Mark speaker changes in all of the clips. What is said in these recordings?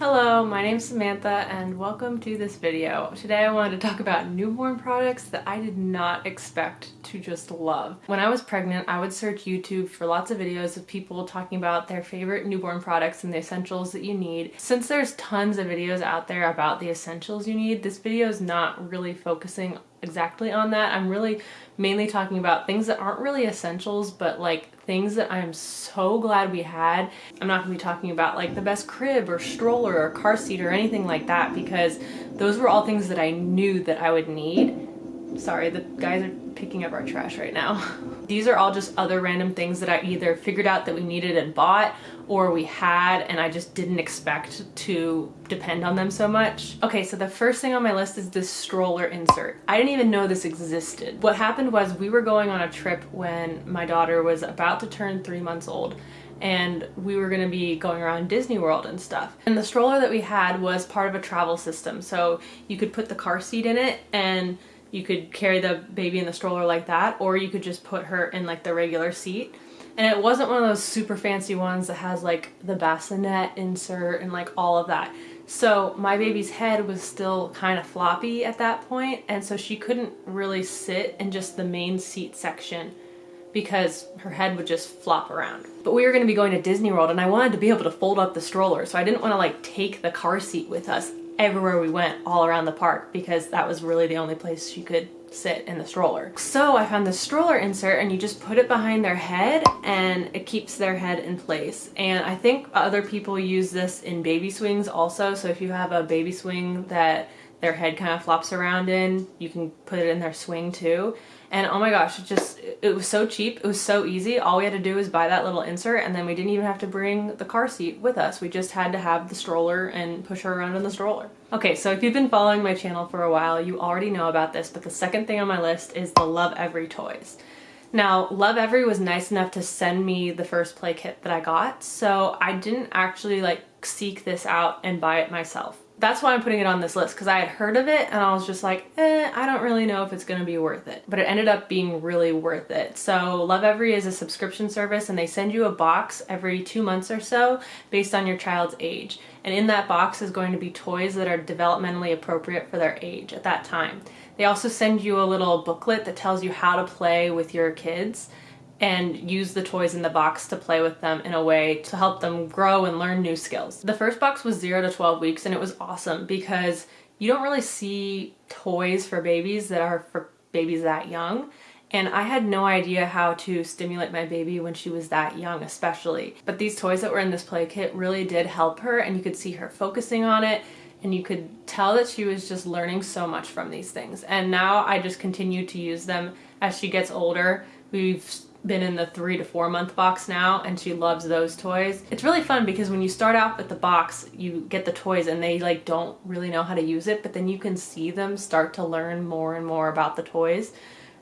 Speaker 1: Hello, my name's Samantha and welcome to this video. Today I wanted to talk about newborn products that I did not expect to just love. When I was pregnant, I would search YouTube for lots of videos of people talking about their favorite newborn products and the essentials that you need. Since there's tons of videos out there about the essentials you need, this video is not really focusing exactly on that. I'm really mainly talking about things that aren't really essentials, but like things that I am so glad we had. I'm not gonna be talking about like the best crib or stroller or car seat or anything like that because those were all things that I knew that I would need. Sorry, the guys are picking up our trash right now. These are all just other random things that I either figured out that we needed and bought or we had and I just didn't expect to depend on them so much. Okay, so the first thing on my list is this stroller insert. I didn't even know this existed. What happened was we were going on a trip when my daughter was about to turn three months old and we were going to be going around Disney World and stuff. And the stroller that we had was part of a travel system. So you could put the car seat in it and you could carry the baby in the stroller like that or you could just put her in like the regular seat and it wasn't one of those super fancy ones that has like the bassinet insert and like all of that so my baby's head was still kind of floppy at that point and so she couldn't really sit in just the main seat section because her head would just flop around. But we were going to be going to Disney World and I wanted to be able to fold up the stroller so I didn't want to like take the car seat with us everywhere we went all around the park because that was really the only place she could sit in the stroller. So I found the stroller insert and you just put it behind their head and it keeps their head in place. And I think other people use this in baby swings also. So if you have a baby swing that their head kind of flops around in, you can put it in their swing too. And oh my gosh, it just, it was so cheap. It was so easy. All we had to do was buy that little insert and then we didn't even have to bring the car seat with us. We just had to have the stroller and push her around in the stroller. Okay, so if you've been following my channel for a while, you already know about this, but the second thing on my list is the Lovevery toys. Now, Lovevery was nice enough to send me the first play kit that I got, so I didn't actually like seek this out and buy it myself that's why I'm putting it on this list because I had heard of it and I was just like, eh, I don't really know if it's gonna be worth it. But it ended up being really worth it. So Lovevery is a subscription service and they send you a box every two months or so based on your child's age. And in that box is going to be toys that are developmentally appropriate for their age at that time. They also send you a little booklet that tells you how to play with your kids and use the toys in the box to play with them in a way to help them grow and learn new skills. The first box was 0 to 12 weeks and it was awesome because you don't really see toys for babies that are for babies that young and I had no idea how to stimulate my baby when she was that young especially. But these toys that were in this play kit really did help her and you could see her focusing on it and you could tell that she was just learning so much from these things. And now I just continue to use them as she gets older. We've been in the three to four month box now and she loves those toys. It's really fun because when you start out with the box, you get the toys and they like don't really know how to use it, but then you can see them start to learn more and more about the toys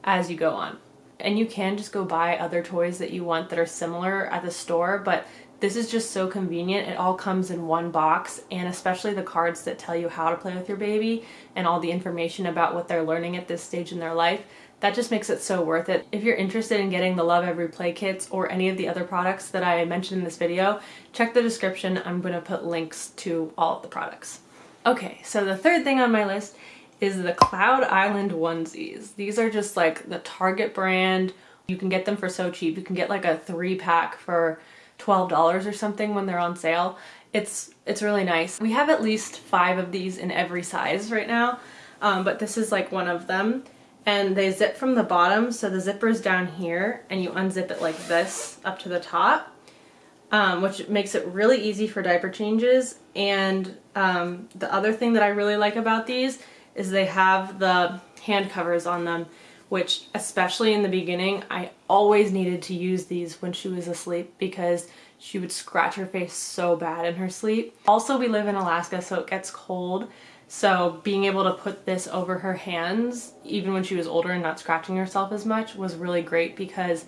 Speaker 1: as you go on. And you can just go buy other toys that you want that are similar at the store, but this is just so convenient. It all comes in one box and especially the cards that tell you how to play with your baby and all the information about what they're learning at this stage in their life that just makes it so worth it. If you're interested in getting the Lovevery Play Kits or any of the other products that I mentioned in this video, check the description. I'm going to put links to all of the products. Okay, so the third thing on my list is the Cloud Island onesies. These are just like the Target brand. You can get them for so cheap. You can get like a three pack for $12 or something when they're on sale. It's, it's really nice. We have at least five of these in every size right now, um, but this is like one of them and they zip from the bottom. So the zipper is down here and you unzip it like this up to the top um, which makes it really easy for diaper changes. And um, the other thing that I really like about these is they have the hand covers on them which especially in the beginning I always needed to use these when she was asleep because she would scratch her face so bad in her sleep. Also we live in Alaska so it gets cold so being able to put this over her hands, even when she was older and not scratching herself as much, was really great because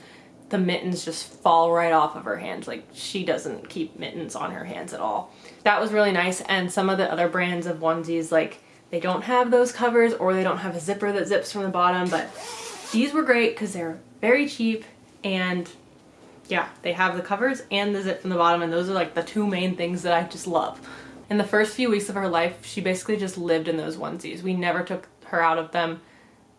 Speaker 1: the mittens just fall right off of her hands. Like she doesn't keep mittens on her hands at all. That was really nice. And some of the other brands of onesies, like they don't have those covers or they don't have a zipper that zips from the bottom, but these were great because they're very cheap and yeah, they have the covers and the zip from the bottom and those are like the two main things that I just love. In the first few weeks of her life, she basically just lived in those onesies. We never took her out of them.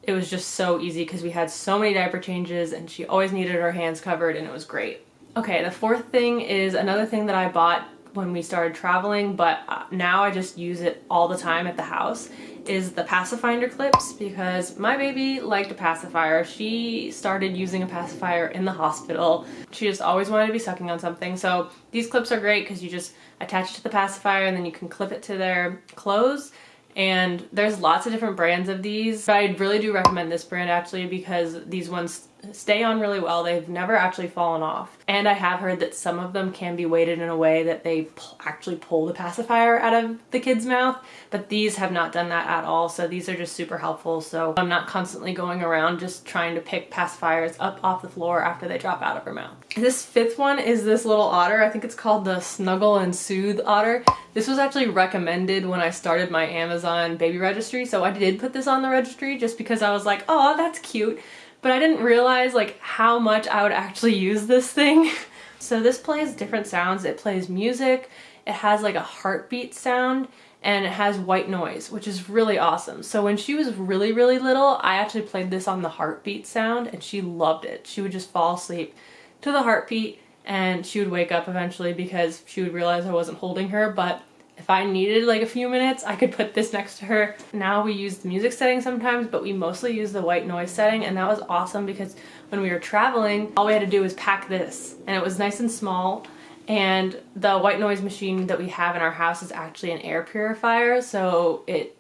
Speaker 1: It was just so easy because we had so many diaper changes and she always needed her hands covered and it was great. Okay, the fourth thing is another thing that I bought when we started traveling, but uh, now I just use it all the time at the house, is the pacifier clips because my baby liked a pacifier. She started using a pacifier in the hospital. She just always wanted to be sucking on something. So these clips are great because you just attach it to the pacifier and then you can clip it to their clothes and there's lots of different brands of these but I really do recommend this brand actually because these ones stay on really well. They've never actually fallen off. And I have heard that some of them can be weighted in a way that they actually pull the pacifier out of the kid's mouth but these have not done that at all. So these are just super helpful. So I'm not constantly going around just trying to pick pacifiers up off the floor after they drop out of her mouth. This fifth one is this little otter. I think it's called the Snuggle and Soothe otter. This was actually recommended when I started my Amazon baby registry. So I did put this on the registry just because I was like oh that's cute but I didn't realize like how much I would actually use this thing. so this plays different sounds. It plays music, it has like a heartbeat sound, and it has white noise, which is really awesome. So when she was really, really little, I actually played this on the heartbeat sound and she loved it. She would just fall asleep to the heartbeat and she would wake up eventually because she would realize I wasn't holding her, but if I needed like a few minutes, I could put this next to her. Now we use the music setting sometimes, but we mostly use the white noise setting and that was awesome because when we were traveling, all we had to do was pack this and it was nice and small and the white noise machine that we have in our house is actually an air purifier so it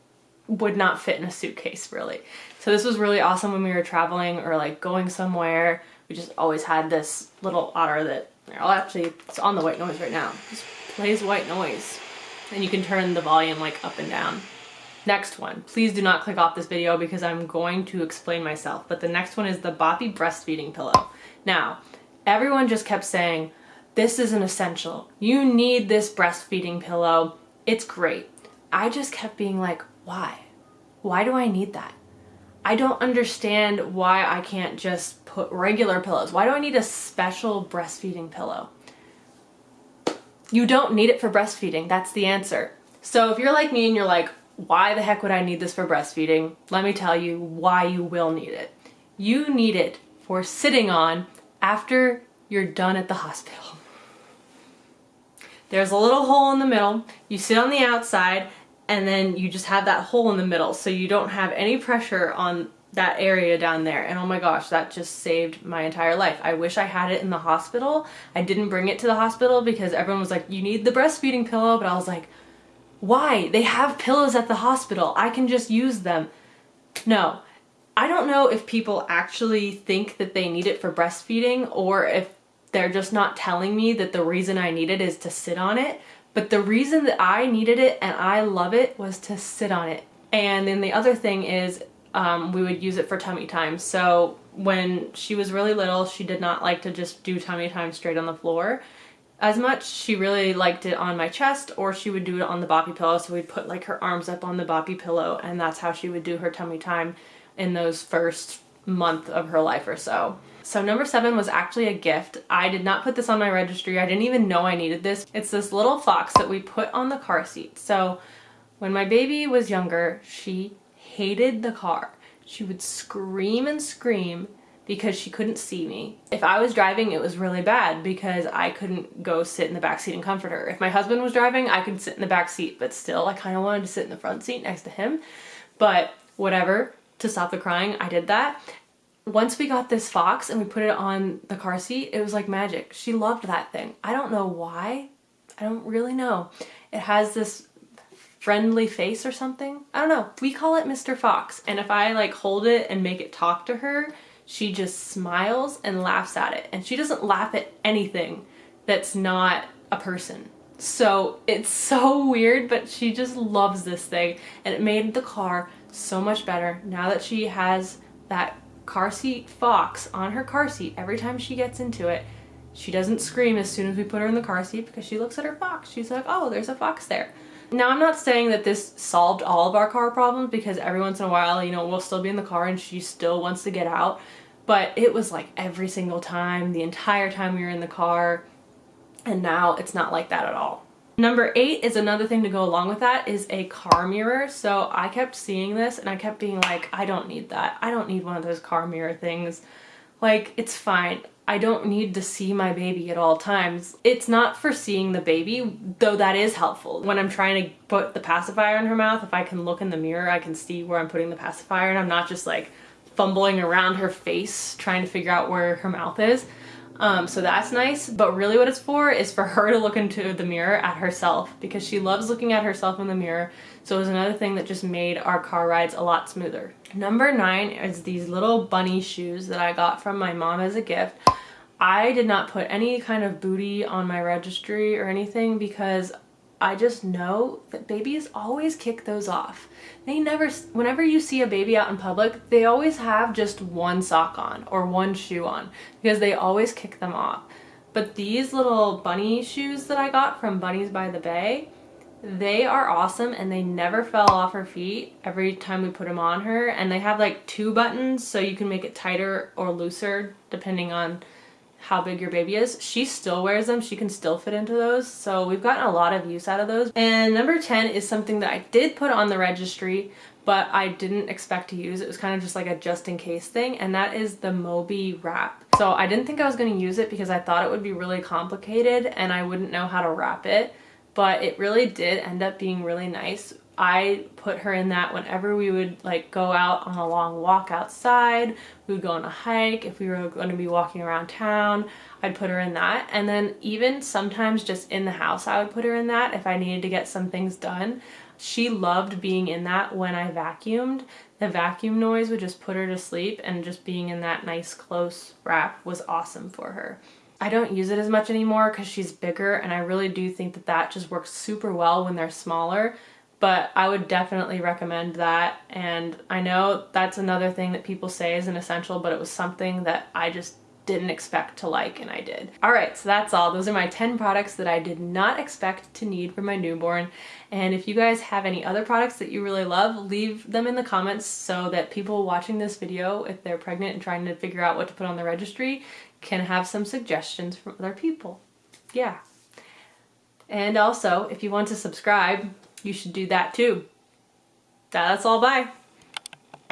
Speaker 1: would not fit in a suitcase really. So this was really awesome when we were traveling or like going somewhere. We just always had this little otter that, I'll actually, it's on the white noise right now. Just plays white noise and you can turn the volume like up and down. Next one, please do not click off this video because I'm going to explain myself, but the next one is the Boppy breastfeeding pillow. Now, everyone just kept saying, this is an essential. You need this breastfeeding pillow. It's great. I just kept being like, why? Why do I need that? I don't understand why I can't just put regular pillows. Why do I need a special breastfeeding pillow? You don't need it for breastfeeding. That's the answer. So if you're like me and you're like, why the heck would I need this for breastfeeding? Let me tell you why you will need it. You need it for sitting on after you're done at the hospital. There's a little hole in the middle. You sit on the outside and then you just have that hole in the middle so you don't have any pressure on that area down there. And oh my gosh that just saved my entire life. I wish I had it in the hospital. I didn't bring it to the hospital because everyone was like you need the breastfeeding pillow. But I was like why? They have pillows at the hospital. I can just use them. No. I don't know if people actually think that they need it for breastfeeding or if they're just not telling me that the reason I need it is to sit on it. But the reason that I needed it and I love it was to sit on it. And then the other thing is um, we would use it for tummy time. So when she was really little, she did not like to just do tummy time straight on the floor as much. She really liked it on my chest or she would do it on the boppy pillow. So we'd put like her arms up on the boppy pillow and that's how she would do her tummy time in those first month of her life or so. So number seven was actually a gift. I did not put this on my registry. I didn't even know I needed this. It's this little fox that we put on the car seat. So when my baby was younger, she hated the car. She would scream and scream because she couldn't see me. If I was driving, it was really bad because I couldn't go sit in the back seat and comfort her. If my husband was driving, I could sit in the back seat, but still I kind of wanted to sit in the front seat next to him. But whatever, to stop the crying, I did that. Once we got this fox and we put it on the car seat, it was like magic. She loved that thing. I don't know why. I don't really know. It has this friendly face or something. I don't know. We call it Mr. Fox. And if I like hold it and make it talk to her, she just smiles and laughs at it. And she doesn't laugh at anything that's not a person. So it's so weird, but she just loves this thing. And it made the car so much better now that she has that car seat fox on her car seat every time she gets into it. She doesn't scream as soon as we put her in the car seat because she looks at her fox. She's like, oh, there's a fox there. Now I'm not saying that this solved all of our car problems because every once in a while, you know, we'll still be in the car and she still wants to get out. But it was like every single time, the entire time we were in the car. And now it's not like that at all. Number eight is another thing to go along with that is a car mirror. So I kept seeing this and I kept being like, I don't need that. I don't need one of those car mirror things. Like, it's fine. I don't need to see my baby at all times. It's not for seeing the baby, though that is helpful. When I'm trying to put the pacifier in her mouth, if I can look in the mirror, I can see where I'm putting the pacifier and I'm not just like fumbling around her face trying to figure out where her mouth is. Um, so that's nice, but really what it's for is for her to look into the mirror at herself because she loves looking at herself in the mirror. So it was another thing that just made our car rides a lot smoother. Number nine is these little bunny shoes that I got from my mom as a gift. I did not put any kind of booty on my registry or anything because I just know that babies always kick those off. They never, whenever you see a baby out in public, they always have just one sock on or one shoe on because they always kick them off. But these little bunny shoes that I got from Bunnies by the Bay, they are awesome and they never fell off her feet every time we put them on her. And they have like two buttons so you can make it tighter or looser depending on how big your baby is. She still wears them. She can still fit into those. So we've gotten a lot of use out of those. And number 10 is something that I did put on the registry, but I didn't expect to use. It was kind of just like a just in case thing. And that is the Moby wrap. So I didn't think I was going to use it because I thought it would be really complicated and I wouldn't know how to wrap it. But it really did end up being really nice. I put her in that whenever we would like go out on a long walk outside, we would go on a hike, if we were going to be walking around town, I'd put her in that. And then even sometimes just in the house, I would put her in that if I needed to get some things done. She loved being in that when I vacuumed. The vacuum noise would just put her to sleep and just being in that nice close wrap was awesome for her. I don't use it as much anymore because she's bigger and I really do think that that just works super well when they're smaller but I would definitely recommend that. And I know that's another thing that people say is an essential, but it was something that I just didn't expect to like and I did. All right, so that's all. Those are my 10 products that I did not expect to need for my newborn. And if you guys have any other products that you really love, leave them in the comments so that people watching this video, if they're pregnant and trying to figure out what to put on the registry, can have some suggestions from other people. Yeah. And also, if you want to subscribe, you should do that too. That's all, bye.